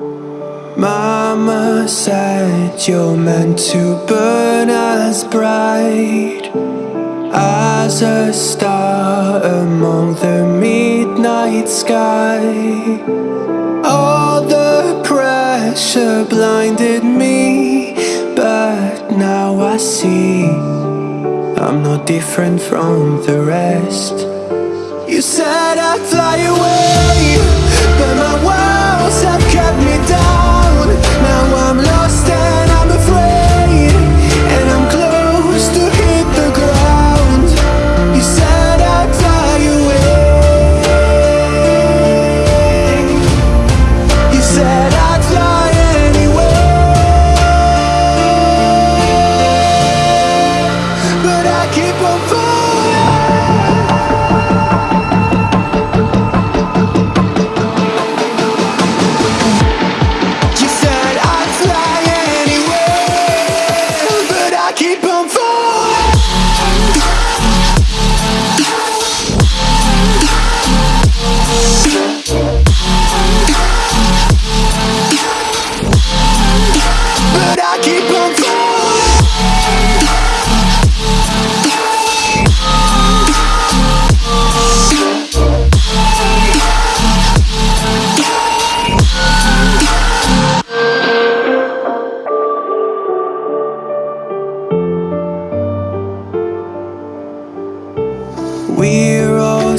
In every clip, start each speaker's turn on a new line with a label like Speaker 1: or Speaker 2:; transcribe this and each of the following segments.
Speaker 1: Mama said you're meant to burn as bright as a star among the midnight sky. All the pressure blinded me, but now I see I'm no different from the rest. You said I'd fly away,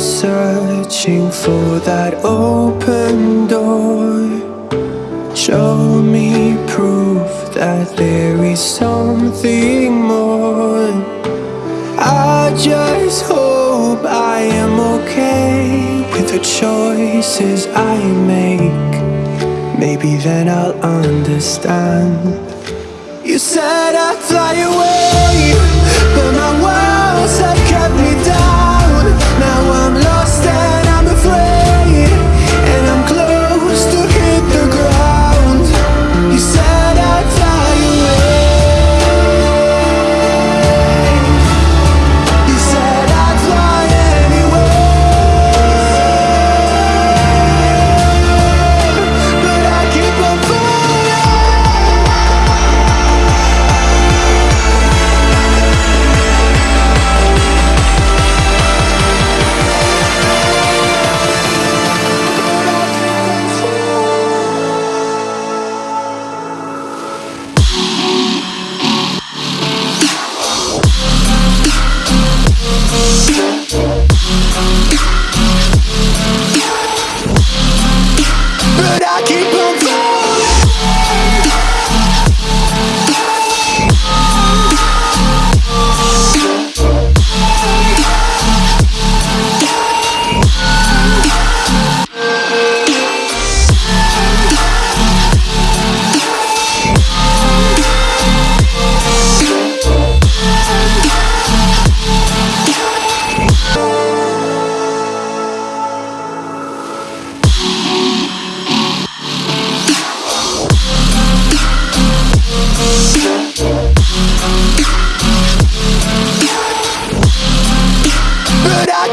Speaker 1: searching for that open door. Show me proof that there is something more. I just hope I am okay with the choices I make. Maybe then I'll understand. You said I'd fly away, But I keep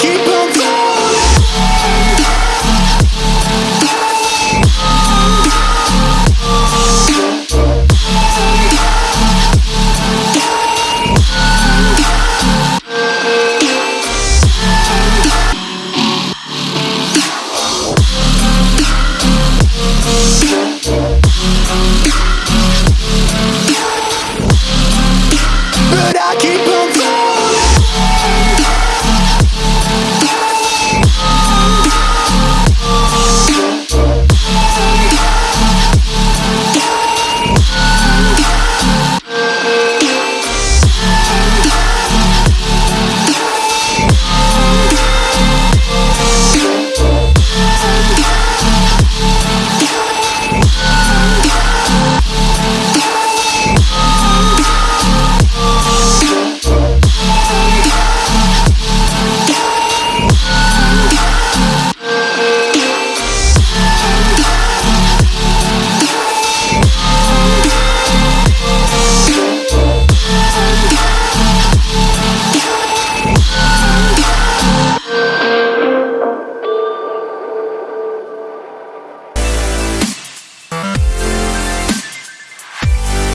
Speaker 1: keep on falling